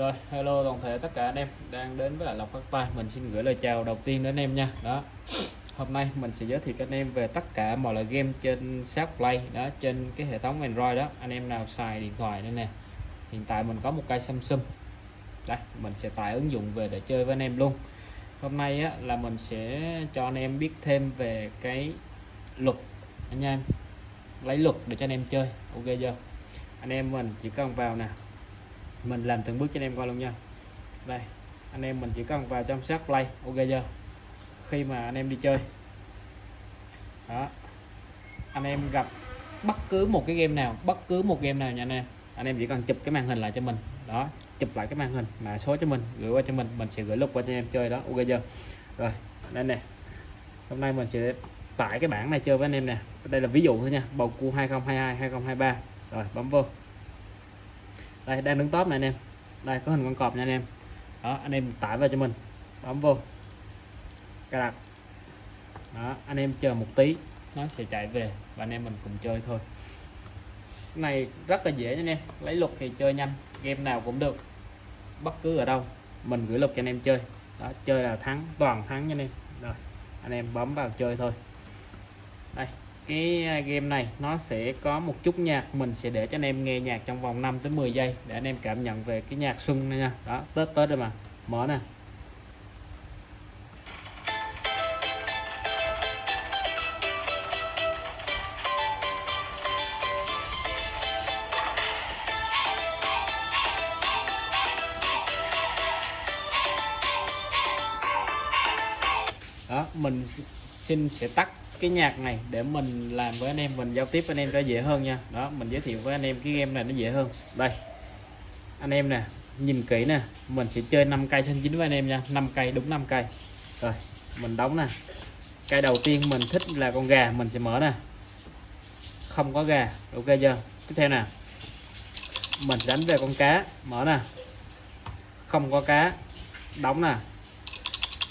Rồi, hello toàn thể tất cả anh em đang đến với lại Lộc Phát Tài. Mình xin gửi lời chào đầu tiên đến anh em nha. Đó. Hôm nay mình sẽ giới thiệu cho anh em về tất cả mọi loại game trên shop Play đó, trên cái hệ thống Android đó. Anh em nào xài điện thoại đây nè. Hiện tại mình có một cây Samsung. Đây, mình sẽ tải ứng dụng về để chơi với anh em luôn. Hôm nay á, là mình sẽ cho anh em biết thêm về cái luật anh em lấy luật để cho anh em chơi. Ok chưa? Anh em mình chỉ cần vào nè mình làm từng bước cho anh em coi luôn nha. Đây, anh em mình chỉ cần vào trong sát play. Ok chưa? Khi mà anh em đi chơi. Đó. Anh em gặp bất cứ một cái game nào, bất cứ một game nào nha anh em. Anh em chỉ cần chụp cái màn hình lại cho mình. Đó, chụp lại cái màn hình, mã số cho mình, gửi qua cho mình. Mình sẽ gửi lúc qua cho anh em chơi đó. Ok chưa? Rồi, đây nè. Hôm nay mình sẽ tải cái bản này chơi với anh em nè. Đây là ví dụ thôi nha. Bầu cua 2022 2023 rồi, bấm vô đây, đang đứng top này anh em. Đây, có hình con cọp nha anh em. Đó, anh em tải vào cho mình. Bấm vô. Cài đặt. Đó, anh em chờ một tí. Nó sẽ chạy về và anh em mình cùng chơi thôi. Cái này rất là dễ nha anh em. Lấy luật thì chơi nhanh. Game nào cũng được. Bất cứ ở đâu, mình gửi luật cho anh em chơi. Đó, chơi là thắng, toàn thắng nha anh em. Rồi, anh em bấm vào chơi thôi. Đây cái à, game này, nó sẽ có một chút nhạc mình sẽ để cho anh em nghe nhạc trong vòng 5 tới 10 giây để anh em cảm nhận về cái nhạc xuân này nha. Đó tết tết rồi mà, mở nè. Đó, mình xin sẽ tắt cái nhạc này để mình làm với anh em, mình giao tiếp với anh em cho dễ hơn nha. Đó, mình giới thiệu với anh em cái game này nó dễ hơn. Đây, anh em nè, nhìn kỹ nè, mình sẽ chơi 5 cây xanh chính với anh em nha. 5 cây, đúng 5 cây. Rồi, mình đóng nè. Cây đầu tiên mình thích là con gà, mình sẽ mở nè. Không có gà, ok chưa? Tiếp theo nè, mình đánh về con cá, mở nè. Không có cá, đóng nè.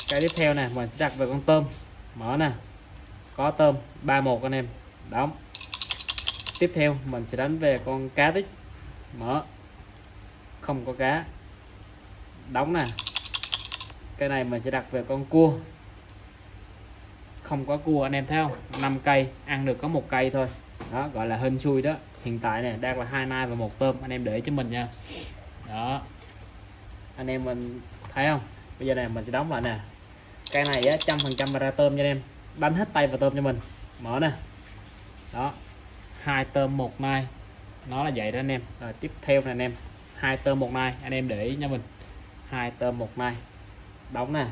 Cái tiếp theo nè, mình sẽ đặt về con tôm mở nè. Có tôm 31 anh em. Đóng. Tiếp theo, mình sẽ đánh về con cá tích. Mở. Không có cá. Đóng nè. Cái này mình sẽ đặt về con cua. Không có cua anh em thấy không? 5 cây, ăn được có một cây thôi. Đó, gọi là hên xui đó. Hiện tại này đang là hai nai và một tôm. Anh em để cho mình nha. Đó. Anh em mình thấy không? Bây giờ này mình sẽ đóng lại nè cây này á trăm phần trăm ra tôm cho anh em. Đánh hết tay vào tôm cho mình. Mở nè. Đó. Hai tôm một nai. Nó là vậy đó anh em. Rồi tiếp theo này anh em. Hai tôm một nai. Anh em để ý nha mình. Hai tôm một nai. Đóng nè.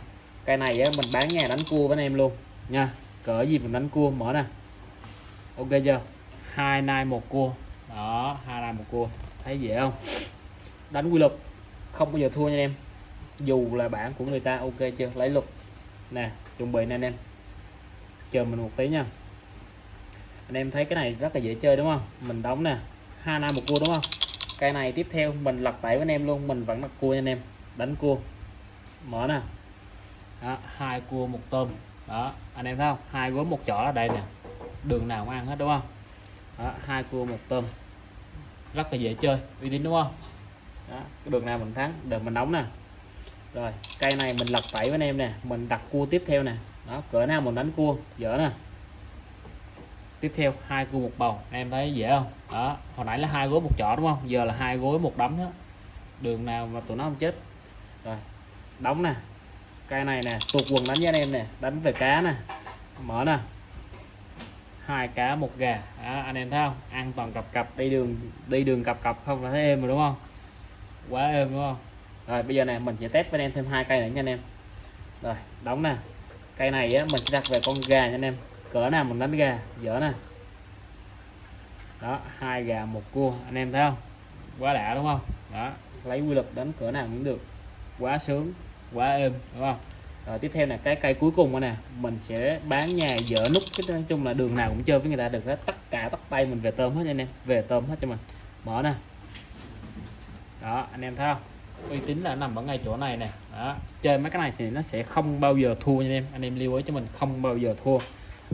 Cây này á, mình bán nhà đánh cua với anh em luôn. Nha. Cỡ gì mình đánh cua mở nè. Ok chưa? Hai nai một cua. Đó hai nai một cua. Thấy dễ không? Đánh quy luật. Không bao giờ thua nha anh em. Dù là bản của người ta ok chưa? Lấy luật nè chuẩn bị nè anh em. Chờ mình một tí nha. Anh em thấy cái này rất là dễ chơi đúng không? Mình đóng nè. Hai năm một cua đúng không? Cây này tiếp theo mình lật tẩy với anh em luôn. Mình vẫn đặt cua nha anh em. Đánh cua. Mở nè. Đó, hai cua một tôm. Đó anh em thấy không? Hai gối một chỏ ở đây nè. Đường nào cũng ăn hết đúng không? Đó, hai cua một tôm. Rất là dễ chơi. Uy tín đúng không? Đó, cái đường nào mình thắng được mình đóng nè rồi cây này mình lật tẩy với anh em nè mình đặt cua tiếp theo nè. Đó cỡ nào mình đánh cua dở nè. Tiếp theo hai cua một bầu em thấy dễ không? Đó hồi nãy là hai gối một chỏ đúng không? Giờ là hai gối một đấm đó. Đường nào mà tụi nó không chết. Rồi đóng nè. Cây này nè tuột quần đánh với anh em nè đánh về cá nè. Mở nè. Hai cá một gà. Đó, anh em thấy không? Ăn toàn cặp cặp đi đường đi đường cặp cặp không là thấy êm rồi đúng không? Quá êm đúng không? Rồi bây giờ này mình sẽ test với anh em thêm hai cây nữa nha anh em. Rồi đóng nè. Cây này á, mình sẽ đặt về con gà nha anh em. Cỡ nào mình đánh gà dở nè. Đó hai gà một cua anh em thấy không? Quá đã đúng không? Đó lấy quy lực đánh cỡ nào cũng được. Quá sướng quá êm đúng không? Rồi tiếp theo là cái cây cuối cùng nè. Mình sẽ bán nhà dở nút cái nói chung là đường nào cũng chơi với người ta được hết. Tất cả tất tay mình về tôm hết anh em. Về tôm hết cho mình. Mở nè. Đó anh em thấy không? Uy tín là nằm ở ngay chỗ này nè. Đó. Chơi mấy cái này thì nó sẽ không bao giờ thua nha em. Anh em lưu ý cho mình, không bao giờ thua.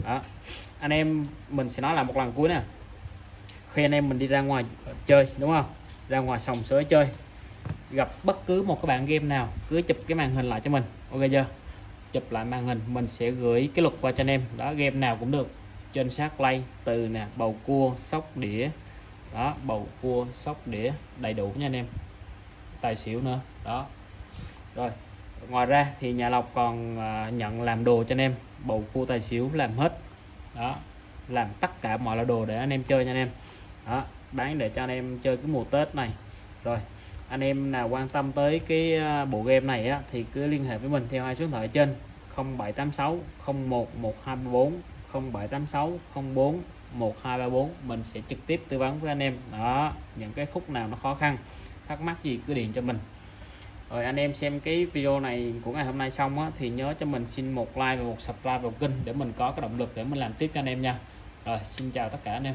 Đó. Anh em, mình sẽ nói là một lần cuối nè. Khi anh em mình đi ra ngoài chơi, đúng không? Ra ngoài sòng sới chơi, gặp bất cứ một cái bạn game nào, cứ chụp cái màn hình lại cho mình. Ok chưa? Chụp lại màn hình, mình sẽ gửi cái luật qua cho anh em. Đó, game nào cũng được. Trên sát lay từ nè, bầu cua, sóc đĩa. Đó, bầu cua, sóc đĩa, đầy đủ nha anh em tài xỉu nữa. Đó. Rồi ngoài ra thì nhà lọc còn à, nhận làm đồ cho anh em bầu cua tài xỉu làm hết. Đó làm tất cả mọi loại đồ để anh em chơi nha anh em. Đó bán để cho anh em chơi cái mùa tết này. Rồi anh em nào quan tâm tới cái à, bộ game này á, thì cứ liên hệ với mình theo hai số điện thoại trên 0786 01 1234 0786 04 1234 mình sẽ trực tiếp tư vấn với anh em. Đó những cái khúc nào nó khó khăn thắc mắc gì cứ điện cho mình. Rồi anh em xem cái video này của ngày hôm nay xong á, thì nhớ cho mình xin một like và một subscribe vào kênh để mình có cái động lực để mình làm tiếp cho anh em nha. Rồi xin chào tất cả anh em.